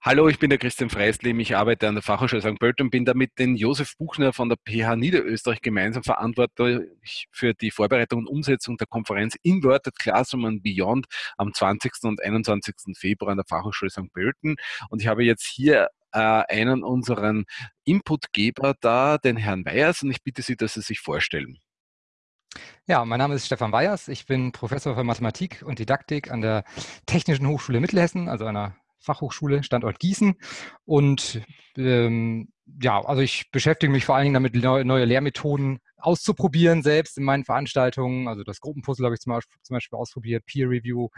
Hallo, ich bin der Christian Freislim. Ich arbeite an der Fachhochschule St. Pölten und bin da mit den Josef Buchner von der PH Niederösterreich gemeinsam verantwortlich für die Vorbereitung und Umsetzung der Konferenz Inverted Classroom and Beyond am 20. und 21. Februar an der Fachhochschule St. Pölten. Und ich habe jetzt hier äh, einen unseren Inputgeber da, den Herrn Weyers, und ich bitte Sie, dass Sie sich vorstellen. Ja, mein Name ist Stefan Weyers. Ich bin Professor für Mathematik und Didaktik an der Technischen Hochschule Mittelhessen, also einer Fachhochschule, Standort Gießen. Und ähm, ja, also ich beschäftige mich vor allen Dingen damit, neue, Lehrmethoden auszuprobieren, selbst in meinen Veranstaltungen. Also das Gruppenpuzzle habe ich zum Beispiel, ausprobiert, Peer Review,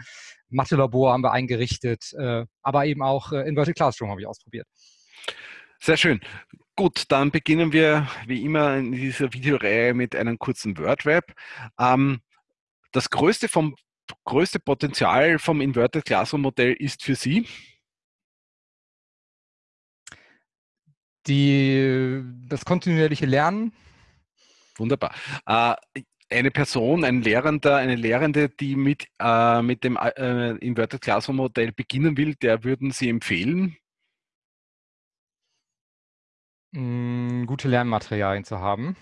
Mathe-Labor haben wir eingerichtet, äh, aber eben auch äh, Inverted Classroom habe ich ausprobiert. Sehr schön. Gut, dann beginnen wir wie immer in dieser Videoreihe mit einem kurzen WordRap. Ähm, das größte vom größte Potenzial vom Inverted Classroom Modell ist für Sie? Die, das kontinuierliche Lernen. Wunderbar. Äh, eine Person, ein Lehrender, eine Lehrende, die mit, äh, mit dem äh, Inverted Classroom Modell beginnen will, der würden Sie empfehlen? Mm, gute Lernmaterialien zu haben.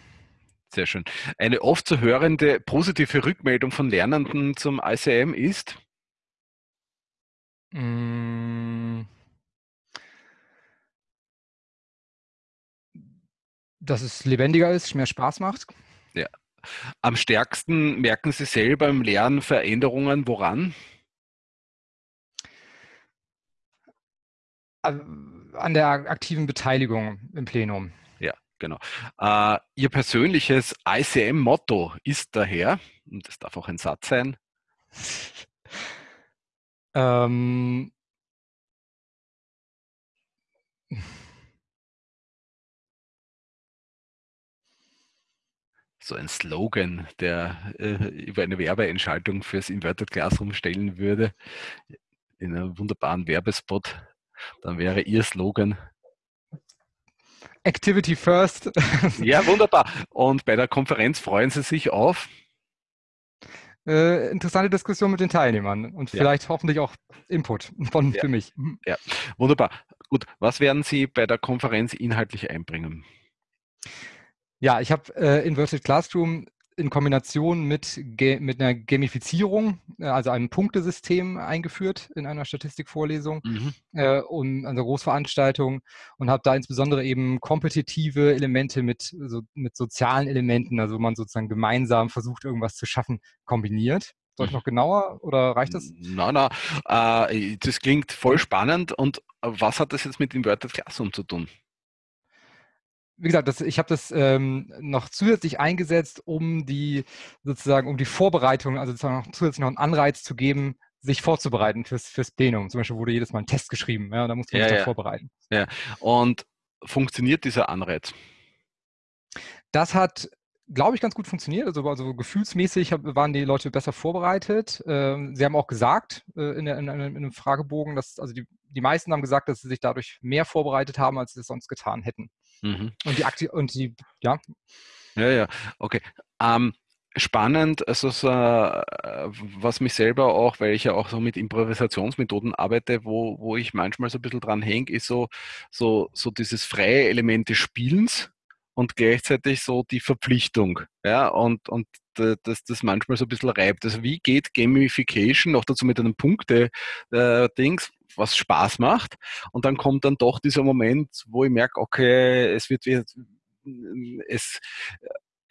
Sehr schön. Eine oft zu hörende positive Rückmeldung von Lernenden zum ICM ist? Mm. Dass es lebendiger ist, mehr Spaß macht. Ja. Am stärksten merken Sie selber im Lernen Veränderungen, woran? An der aktiven Beteiligung im Plenum. Genau. Äh, Ihr persönliches ICM-Motto ist daher, und das darf auch ein Satz sein. ähm, so ein Slogan, der äh, über eine Werbeentschaltung fürs Inverted Classroom stellen würde, in einem wunderbaren Werbespot, dann wäre Ihr Slogan Activity First. Ja, wunderbar. Und bei der Konferenz freuen Sie sich auf? Äh, interessante Diskussion mit den Teilnehmern und ja. vielleicht hoffentlich auch Input von, ja. für mich. Ja, wunderbar. Gut, was werden Sie bei der Konferenz inhaltlich einbringen? Ja, ich habe äh, Inverted Classroom in Kombination mit, mit einer Gamifizierung, äh, also einem Punktesystem eingeführt in einer Statistikvorlesung mhm. äh, und einer Großveranstaltung und habe da insbesondere eben kompetitive Elemente mit, so, mit sozialen Elementen, also wo man sozusagen gemeinsam versucht, irgendwas zu schaffen, kombiniert. Soll ich mhm. noch genauer oder reicht das? Nein, nein, äh, das klingt voll spannend und was hat das jetzt mit Inverted Classroom zu tun? Wie gesagt, das, ich habe das ähm, noch zusätzlich eingesetzt, um die sozusagen, um die Vorbereitung, also sozusagen noch zusätzlich noch einen Anreiz zu geben, sich vorzubereiten fürs, fürs Plenum. Zum Beispiel wurde jedes Mal ein Test geschrieben, ja, da muss man ja, sich ja. vorbereiten. Ja, und funktioniert dieser Anreiz? Das hat, glaube ich, ganz gut funktioniert. Also, also gefühlsmäßig waren die Leute besser vorbereitet. Ähm, sie haben auch gesagt äh, in, der, in, in, einem Fragebogen, dass also die, die meisten haben gesagt, dass sie sich dadurch mehr vorbereitet haben, als sie es sonst getan hätten. Mhm. Und die Akti und die, ja. Ja, ja, okay. Ähm, spannend, also so, äh, was mich selber auch, weil ich ja auch so mit Improvisationsmethoden arbeite, wo, wo ich manchmal so ein bisschen dran hänge, ist so, so, so dieses freie Element des Spielens und gleichzeitig so die Verpflichtung. Ja, und, und dass das manchmal so ein bisschen reibt. Also wie geht Gamification noch dazu mit einem Punkte-Dings, äh, was Spaß macht. Und dann kommt dann doch dieser Moment, wo ich merke, okay, es wird es,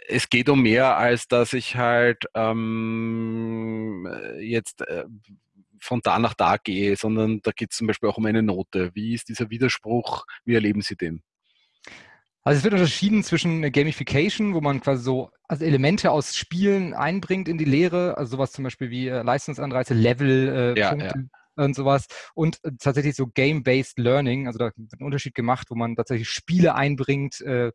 es geht um mehr, als dass ich halt ähm, jetzt äh, von da nach da gehe, sondern da geht es zum Beispiel auch um eine Note. Wie ist dieser Widerspruch? Wie erleben Sie den? Also es wird unterschieden zwischen Gamification, wo man quasi so also Elemente aus Spielen einbringt in die Lehre, also sowas zum Beispiel wie äh, Leistungsanreize, Level, äh, ja, Punkte, ja und sowas. Und äh, tatsächlich so Game-Based Learning, also da wird ein Unterschied gemacht, wo man tatsächlich Spiele einbringt äh,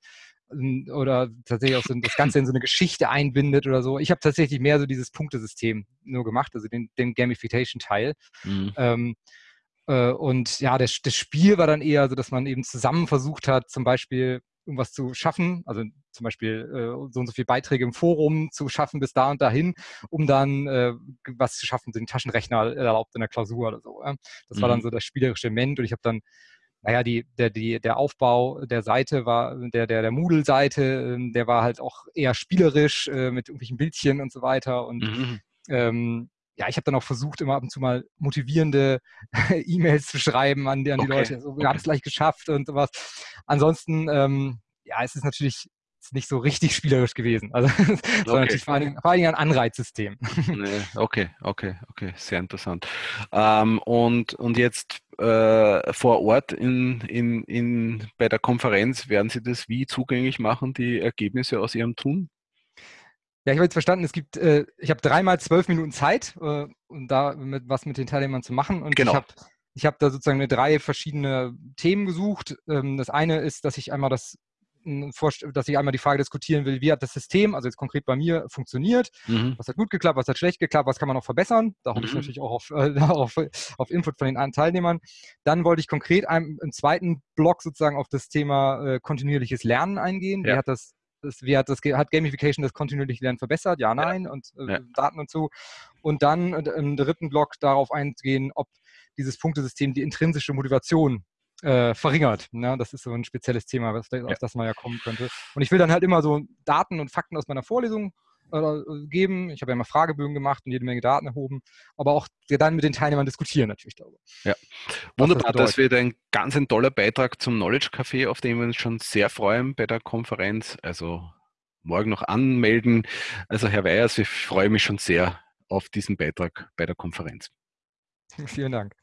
oder tatsächlich auch so das Ganze in so eine Geschichte einbindet oder so. Ich habe tatsächlich mehr so dieses Punktesystem nur gemacht, also den, den Gamification-Teil. Mhm. Ähm, Äh, und ja, das, das Spiel war dann eher so, dass man eben zusammen versucht hat, zum Beispiel irgendwas zu schaffen, also zum Beispiel äh, so und so viele Beiträge im Forum zu schaffen bis da und dahin, um dann äh, was zu schaffen, den Taschenrechner erlaubt in der Klausur oder so. Ja? Das mhm. war dann mhm. so das spielerische Element und ich habe dann naja, die, der, die, der Aufbau der Seite war, der, der, der Moodle-Seite, ähm, der war halt auch eher spielerisch äh, mit irgendwelchen Bildchen und so weiter. Und mhm. ähm, ja, ich habe dann auch versucht, immer ab und zu mal motivierende E-Mails zu schreiben an, die, an die okay. Leute. So, wir okay. haben es gleich geschafft und sowas. Ansonsten, ähm, ja, es ist natürlich nicht so richtig spielerisch gewesen. Also okay. sondern natürlich vor allem, vor allem ein Anreizsystem. Nee, okay, okay, okay, sehr interessant. Ähm, und, und jetzt äh, vor Ort in, in, in, bei der Konferenz, werden Sie das wie zugänglich machen, die Ergebnisse aus Ihrem Tun? Ja, ich habe jetzt verstanden, es gibt, äh, ich habe dreimal zwölf Minuten Zeit, äh, um da mit, was mit den Teilnehmern zu machen. Und genau. ich habe ich hab da sozusagen eine drei verschiedene Themen gesucht. Ähm, das eine ist, dass ich einmal das dass ich einmal die Frage diskutieren will, wie hat das System, also jetzt konkret bei mir, funktioniert, mhm. was hat gut geklappt, was hat schlecht geklappt, was kann man noch verbessern. Da hoffe mhm. ich natürlich auch auf, äh, auf, auf, Input von den Teilnehmern. Dann wollte ich konkret einem, im zweiten Block sozusagen auf das Thema äh, kontinuierliches Lernen eingehen. Ja. Wie hat das das, wie hat, das, hat Gamification das kontinuierliche Lernen verbessert? Ja, nein. Ja. Und äh, ja. Daten und so. Und dann äh, im dritten Block darauf eingehen, ob dieses Punktesystem die intrinsische Motivation äh, verringert. Ne? Das ist so ein spezielles Thema, was, auf das man ja kommen könnte. Und ich will dann halt immer so Daten und Fakten aus meiner Vorlesung äh, geben. Ich habe ja immer Fragebögen gemacht und jede Menge Daten erhoben, aber auch dann mit den Teilnehmern diskutieren natürlich darüber. Ja, wunderbar. Das, das, wird ein ganz ein toller Beitrag zum Knowledge Café, auf den wir uns schon sehr freuen bei der Konferenz. Also morgen noch anmelden. Also Herr Weyers, ich freue mich schon sehr auf diesen Beitrag bei der Konferenz. Vielen Dank.